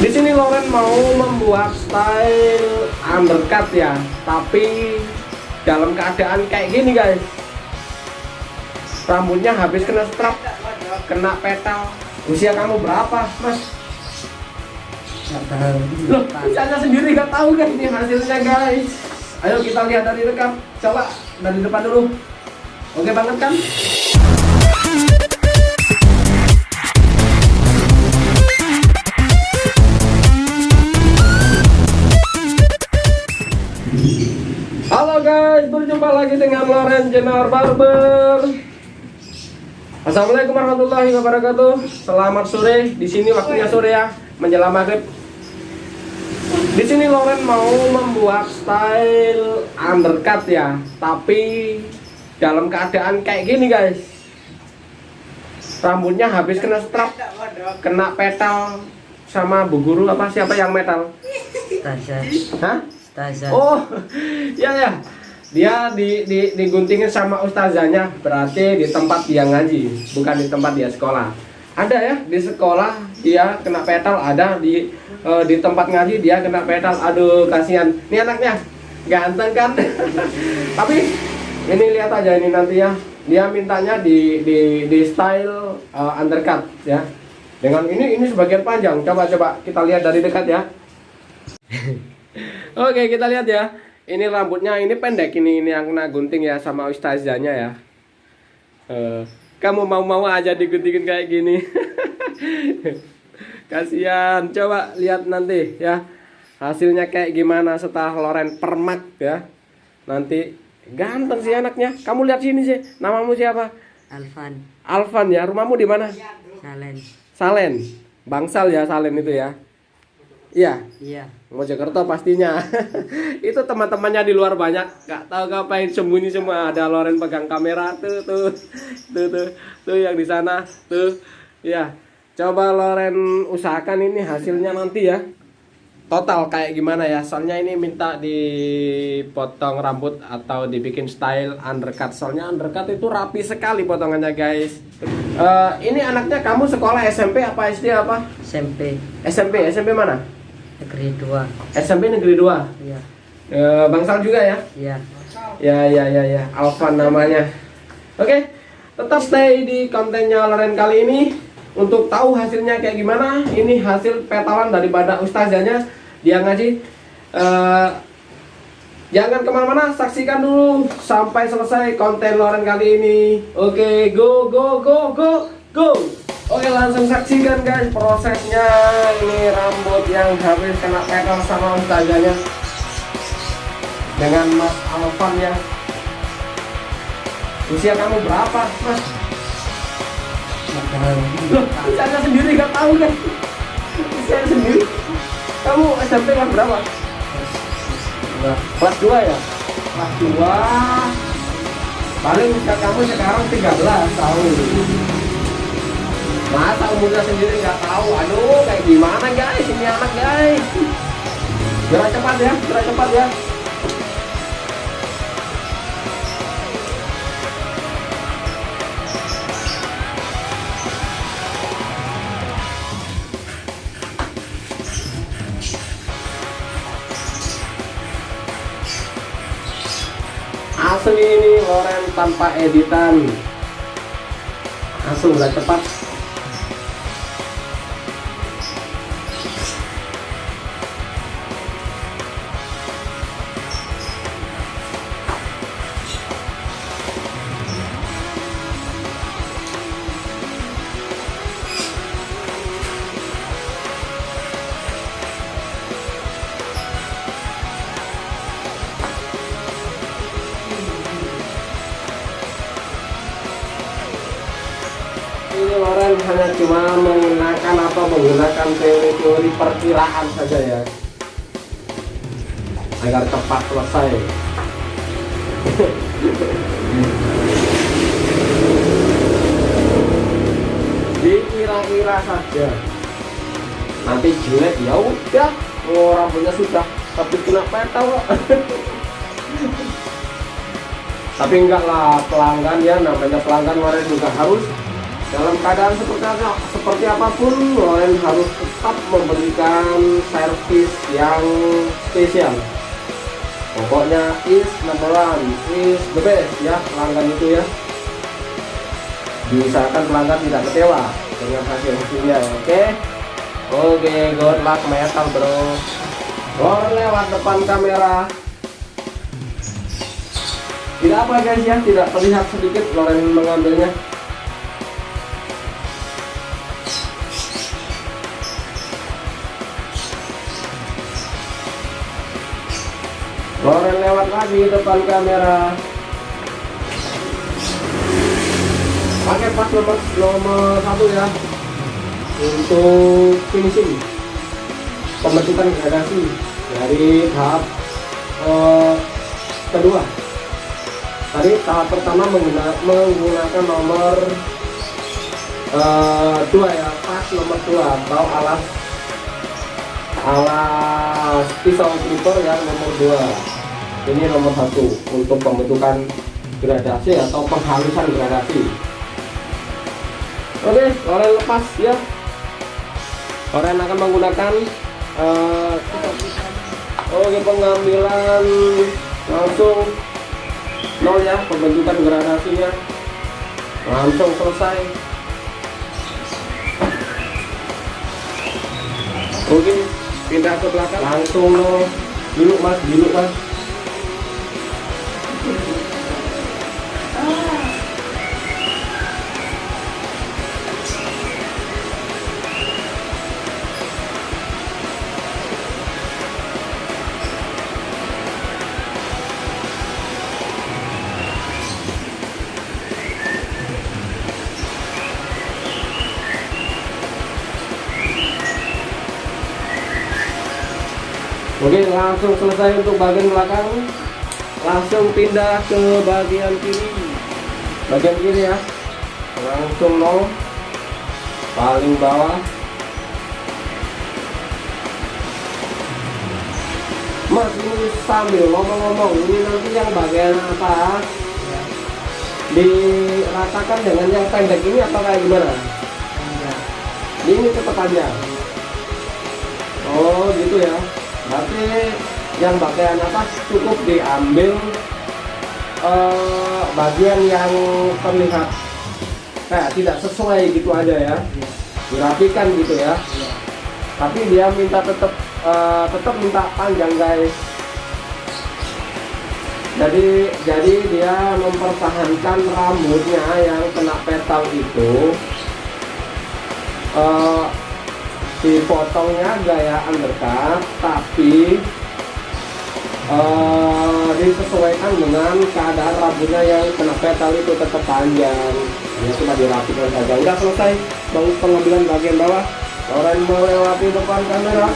Di sini Loren mau membuat style undercut ya, tapi dalam keadaan kayak gini guys. Rambutnya habis kena strap, kena petal. Usia kamu berapa, Mas? Loh, usianya sendiri nggak tahu kan ini hasilnya guys. Ayo kita lihat dari dekat. Coba dari depan dulu. Oke banget kan? Loren Jenar Barber. Assalamualaikum warahmatullahi wabarakatuh. Selamat sore. Di sini waktunya sore ya, menjelang maghrib. Di sini Loren mau membuat style undercut ya, tapi dalam keadaan kayak gini guys. Rambutnya habis kena strap, kena petal sama bu guru apa siapa yang metal? Taza. Hah? Taza. Oh, ya ya. Dia di, di diguntingin sama ustazanya, berarti di tempat dia ngaji, bukan di tempat dia sekolah. Ada ya di sekolah dia kena petal, ada di eh, di tempat ngaji dia kena petal. Aduh, kasihan. Ini anaknya ganteng kan? Tapi ini lihat aja ini nanti ya. Dia mintanya di di di style eh, undercut ya. Dengan ini ini sebagian panjang. Coba coba kita lihat dari dekat ya. Oke, kita lihat ya. Ini rambutnya ini pendek ini ini yang kena gunting ya sama ustazanya ya. Eh, kamu mau-mau aja diguntingin kayak gini. Kasihan. Coba lihat nanti ya. Hasilnya kayak gimana setelah Loren permak ya. Nanti ganteng sih anaknya. Kamu lihat sini sih. Namamu siapa? Alvan. Alvan ya. Rumahmu di mana? Salen. Salen. Bangsal ya Salen itu ya. Iya. Iya. Mojokerto pastinya. itu teman-temannya di luar banyak, nggak tahu ngapain sembunyi semua. Ada Loren pegang kamera tuh tuh tuh tuh tuh yang di sana tuh. Ya, coba Loren usahakan ini hasilnya nanti ya. Total kayak gimana ya? Soalnya ini minta dipotong rambut atau dibikin style undercut. Soalnya undercut itu rapi sekali potongannya guys. Eh, ini anaknya kamu sekolah SMP apa SD apa? SMP. SMP, SMP mana? Negeri 2. SMP Negeri 2 Iya. e, Bangsal juga ya? Iya. Ya ya ya ya. Alvan namanya. Oke Tetap stay di kontennya Loren kali ini. Untuk tahu hasilnya kayak gimana Ini hasil petalan daripada ustazanya. Dia ngaji Eh, Jangan ke mana-mana Saksikan dulu Sampai selesai konten Loren kali ini. Oke go go go go go Oke langsung saksikan guys prosesnya Ini rambut yang habis kena petal sama ustazanya Dengan Mas Alvan ya Usia kamu berapa Mas? Loh, usianya sendiri nggak tahu kan? Usia sendiri Kamu SMP kelas berapa? Kelas 2 ya? Kelas 2 Paling usia kamu sekarang 13 tahun Masa umurnya sendiri nggak tahu? Aduh, kayak gimana guys? Ini anak guys. Gerak cepat ya, gerak cepat ya. Asli ini Loren tanpa editan. Langsung gerak cepat. Atau menggunakan teori-teori perkiraan saja ya? Agar cepat selesai. Dikira-kira saja. Nanti jelek ya udah. Oh, rambutnya sudah tapi kena petal kok tapi enggak lah pelanggan ya namanya pelanggan Loren juga harus dalam keadaan seperti apa, seperti apa pun Loren harus tetap memberikan servis yang spesial. Pokoknya is number one is the best ya pelanggan itu ya. Diusahakan pelanggan tidak kecewa dengan hasil hasilnya oke? Oke good luck metal bro. Loren lewat depan kamera. Tidak apa guys ya tidak terlihat sedikit Loren mengambilnya Loren lewat lagi depan kamera. Pakai pas nomor nomor satu ya. Untuk finishing. Pembentukan gradasi dari tahap eh, kedua. Tadi tahap pertama mengguna- menggunakan nomor eh, dua ya pas nomor dua atau alas alas pisau clipper yang nomor dua ini nomor satu untuk pembentukan gradasi atau penghalusan gradasi. Oke Loren lepas ya. Loren akan menggunakan eh, oke pengambilan langsung nol ya pembentukan gradasinya. Langsung selesai. Oke pindah ke belakang. Langsung nol. Dulu mas dulu mas Oke langsung selesai untuk bagian belakang. Langsung pindah ke bagian kiri. Bagian kiri ya. Langsung nol. Paling bawah. Mas ini sambil ngomong-ngomong Ini nanti yang bagian atas Diratakan dengan yang pendek ini atau kayak gimana? Ini tetap panjang Oh gitu ya Berarti yang bagian atas cukup diambil eh, bagian yang terlihat kayak tidak sesuai gitu aja ya. Dirapikan gitu ya. Tapi dia minta tetap eh, tetap minta panjang guys. Jadi jadi dia mempertahankan rambutnya yang kena petal itu eh, dipotongnya gaya undercut tapi eh, disesuaikan dengan keadaan rambutnya yang kena petal itu tetap panjang. Ya cuma dirapikan saja udah selesai bang pengambilan bagian bawah. Orang melewati depan kamera.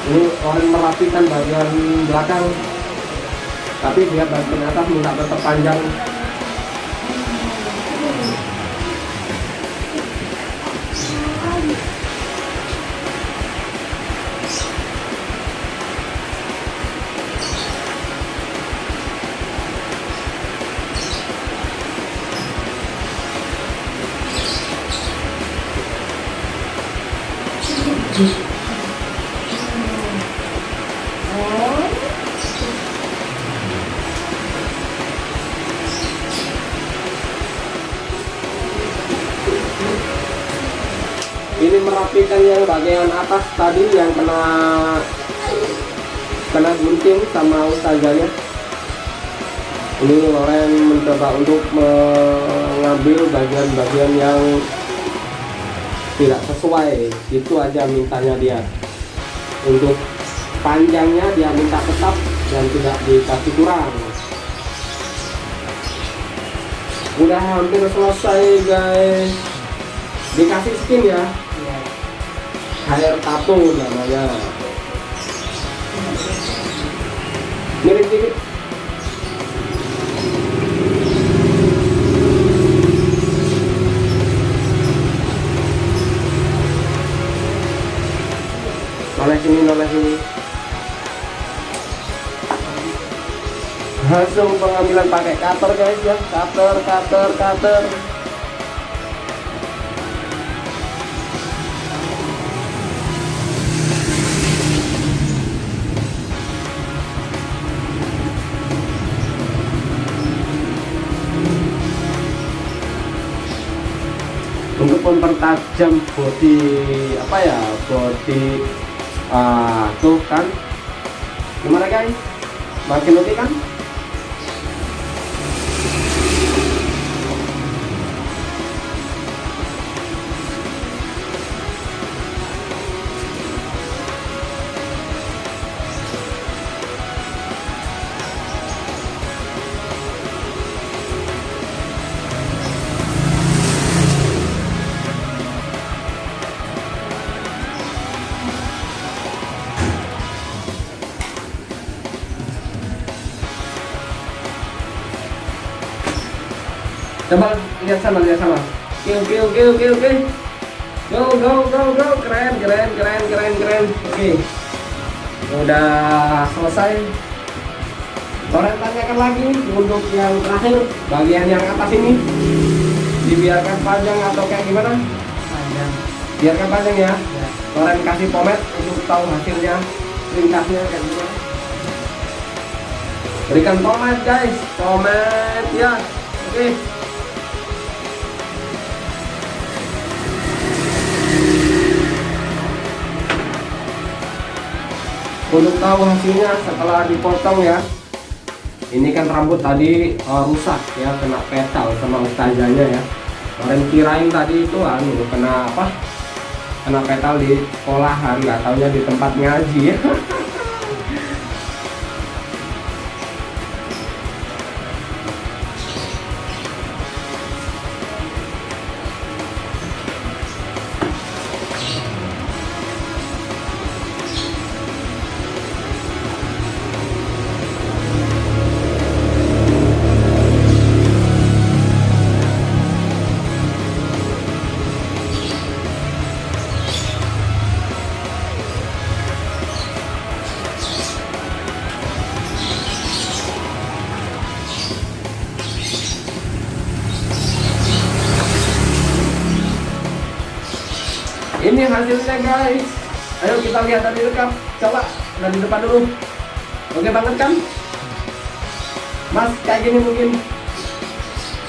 Ini orang merapikan bagian belakang. Tapi dia bagian atas minta tetap panjang ini merapikan yang bagian atas tadi yang kena kena gunting sama ustazahnya ini Loren mencoba untuk mengambil bagian-bagian yang tidak sesuai. Itu aja mintanya dia. Untuk panjangnya dia minta tetap dan tidak dikasih kurang. Udah hampir selesai guys. Dikasih skin ya? Iya. Hair tattoo namanya. Mirip dikit langsung pengambilan pakai cutter guys ya. Cutter cutter cutter. Untuk mempertajam body apa ya body uh, ah, tuh kan. Gimana guys? Makin oke kan? Coba lihat sana, lihat sana. Oke, oke, oke, oke, oke. Go, go, go, go. Keren, keren, keren, keren, keren. Oke. Udah selesai. Loren tanyakan lagi untuk yang terakhir bagian yang atas ini dibiarkan panjang atau kayak gimana? Panjang. Biarkan panjang ya. Ya. Loren kasih pomade untuk tahu hasilnya ringkasnya kayak gimana. Berikan pomade guys, pomade ya. Oke. Untuk tahu hasilnya setelah dipotong ya. Ini kan rambut tadi eh, rusak ya, kena petal sama ustazanya ya. Kemarin kirain tadi itu anu kena apa? Kena petal di sekolahan, nggak taunya di tempat ngaji ya. Ini hasilnya guys. Ayo kita lihat dari dekat. Coba dari depan dulu. Oke banget kan? Mas kayak gini mungkin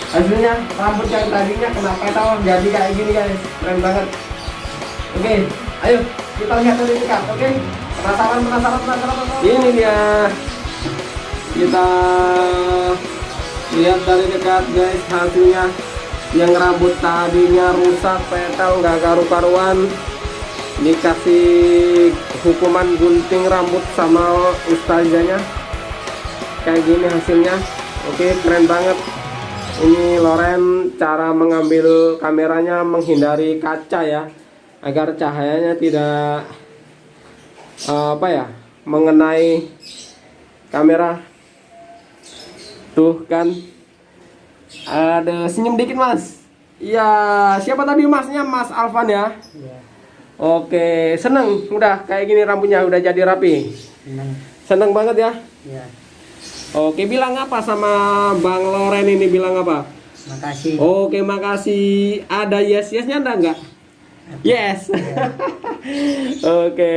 hasilnya rambut yang tadinya kena petal jadi kayak gini guys. Keren banget. Oke, ayo kita lihat dari dekat. Oke, penasaran penasaran. penasaran. Ini dia. Kita lihat dari dekat guys hasilnya yang rambut tadinya rusak petal nggak karu-karuan. Dikasih hukuman gunting rambut sama ustazanya. Kayak gini hasilnya. Oke keren banget. Ini Loren cara mengambil kameranya menghindari kaca ya. Agar cahayanya tidak eh, apa ya mengenai kamera. Tuh kan ada senyum dikit mas. Iya siapa tadi masnya? Mas Alvan ya? Ya. Oke seneng. Udah kayak gini rambutnya udah jadi rapi. Senang. Seneng banget ya? Ya. Oke bilang apa sama Bang Loren ini? Bilang apa? Makasih. Oke makasih. Ada yes yesnya ada nggak? Yes. Oke.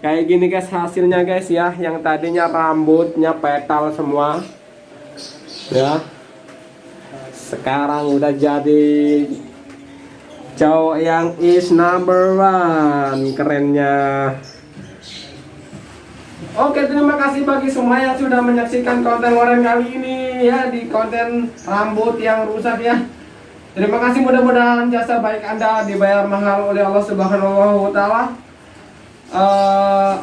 Kayak gini guys hasilnya guys ya. Yang tadinya rambutnya petal semua Ya Sekarang udah jadi Cowok yang is number one. Kerennya. Oke terima kasih bagi semua yang sudah menyaksikan konten Loren kali ini ya Di konten rambut yang rusak ya. Terima kasih mudah-mudahan jasa baik Anda dibayar mahal oleh Allah Subhanahu wa taala. Eh,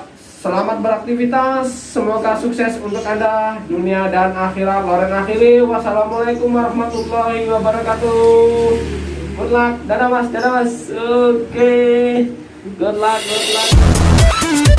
selamat beraktivitas, semoga sukses untuk Anda dunia dan akhirat. Loren akhiri. Wassalamualaikum warahmatullahi wabarakatuh. Good luck. Dadah Mas, dadah Mas. Oke. Good luck, good luck.